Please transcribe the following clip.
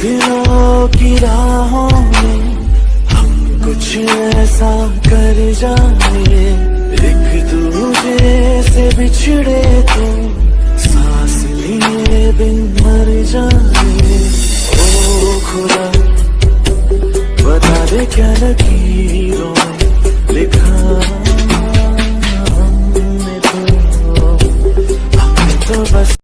दिनों की राहों में हम कुछ ऐसा कर जाए। एक दूजे से बिछड़े तो सांस लिए बिन मर जाए। ओ खुदा, बता दे क्या लकीरों में लिखा हमने तो। हमने तो बस